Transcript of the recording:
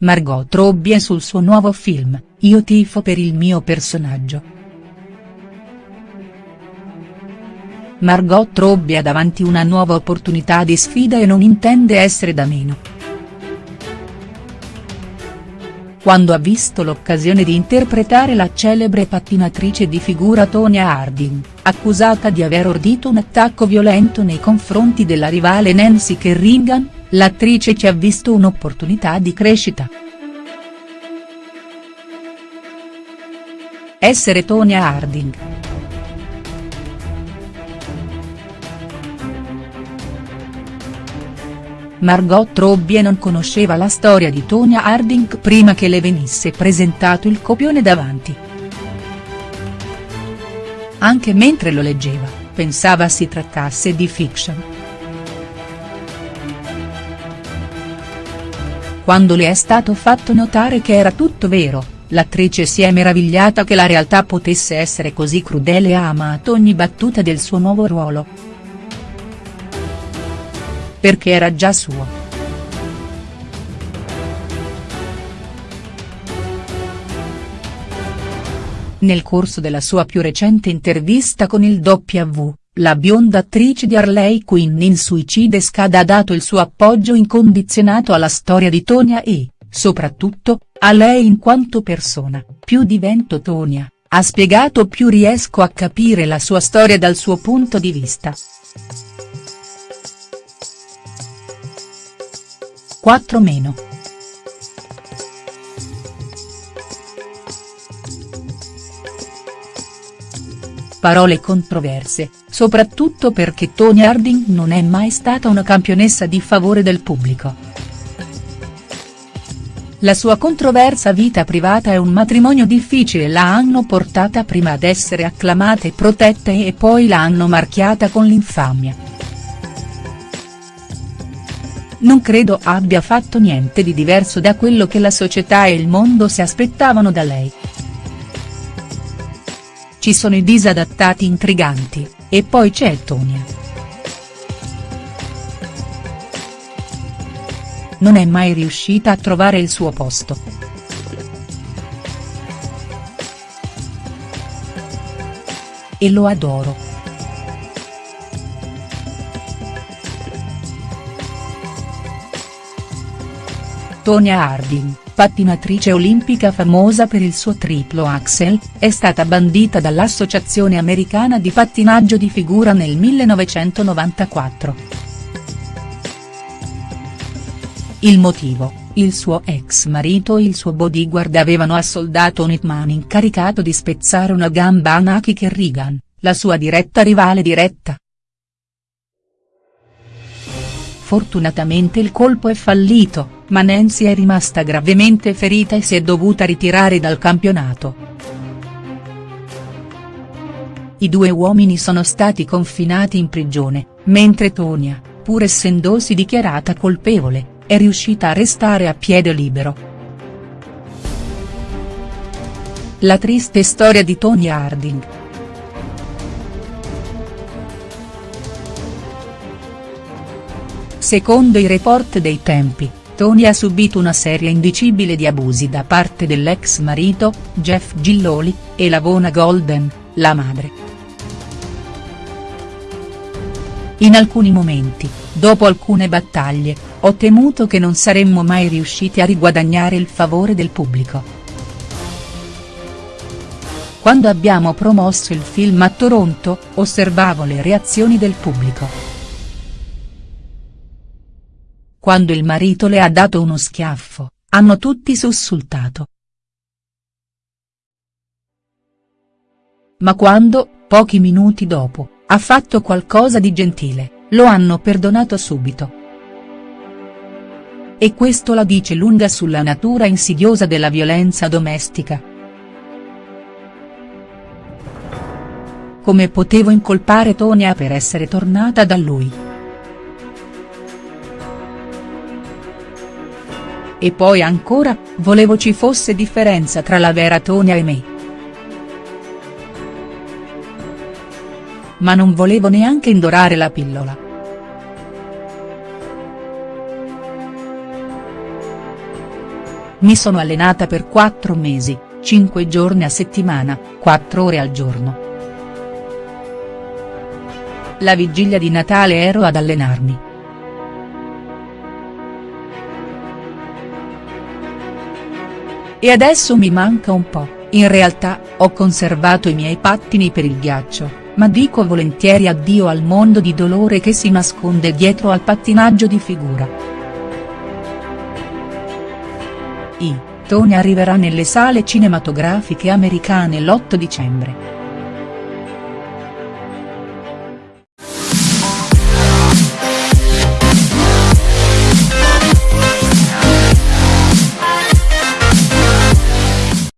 Margot Robbie sul suo nuovo film, Io tifo per il mio personaggio. Margot Robbie ha davanti una nuova opportunità di sfida e non intende essere da meno. Quando ha visto l'occasione di interpretare la celebre pattinatrice di figura Tonya Harding, accusata di aver ordito un attacco violento nei confronti della rivale Nancy Kerrigan, l'attrice ci ha visto un'opportunità di crescita. Essere Tonya Harding. Margot Robbie non conosceva la storia di Tonya Harding prima che le venisse presentato il copione davanti. Anche mentre lo leggeva, pensava si trattasse di fiction. Quando le è stato fatto notare che era tutto vero, l'attrice si è meravigliata che la realtà potesse essere così crudele e ha amato ogni battuta del suo nuovo ruolo. Perché era già suo. Nel corso della sua più recente intervista con il W, la bionda attrice di Harley Quinn in Suicide Squad ha dato il suo appoggio incondizionato alla storia di Tonya e, soprattutto, a lei in quanto persona, più divento Tonya, ha spiegato più riesco a capire la sua storia dal suo punto di vista. 4 meno. Parole controverse, soprattutto perché Tonya Harding non è mai stata una campionessa di favore del pubblico. La sua controversa vita privata e un matrimonio difficile la hanno portata prima ad essere acclamata e protetta e poi la hanno marchiata con l'infamia. Non credo abbia fatto niente di diverso da quello che la società e il mondo si aspettavano da lei. Ci sono i disadattati intriganti, e poi c'è Tonia. Non è mai riuscita a trovare il suo posto. E lo adoro. Tonya Harding pattinatrice olimpica famosa per il suo triplo axel, è stata bandita dall'Associazione Americana di Pattinaggio di Figura nel 1994. Il motivo, il suo ex marito e il suo bodyguard avevano assoldato un hitman incaricato di spezzare una gamba a Naki Kerrigan, la sua diretta rivale diretta. Fortunatamente il colpo è fallito, ma Nancy è rimasta gravemente ferita e si è dovuta ritirare dal campionato. I due uomini sono stati confinati in prigione, mentre Tonia, pur essendosi dichiarata colpevole, è riuscita a restare a piede libero. La triste storia di Tonya Harding. Secondo i report dei tempi, Tony ha subito una serie indicibile di abusi da parte dell'ex marito, Jeff Gilloli, e Lavona Golden, la madre. In alcuni momenti, dopo alcune battaglie, ho temuto che non saremmo mai riusciti a riguadagnare il favore del pubblico. Quando abbiamo promosso il film a Toronto, osservavo le reazioni del pubblico. Quando il marito le ha dato uno schiaffo, hanno tutti sussultato. Ma quando, pochi minuti dopo, ha fatto qualcosa di gentile, lo hanno perdonato subito. E questo la dice lunga sulla natura insidiosa della violenza domestica. Come potevo incolpare Tonia per essere tornata da lui?. E poi ancora, volevo ci fosse differenza tra la vera Tonia e me. Ma non volevo neanche indorare la pillola. mi sono allenata per quattro mesi, cinque giorni a settimana, quattro ore al giorno. La vigilia di Natale ero ad allenarmi. E adesso mi manca un po', in realtà, ho conservato i miei pattini per il ghiaccio, ma dico volentieri addio al mondo di dolore che si nasconde dietro al pattinaggio di figura. I, Tony arriverà nelle sale cinematografiche americane l'8 dicembre.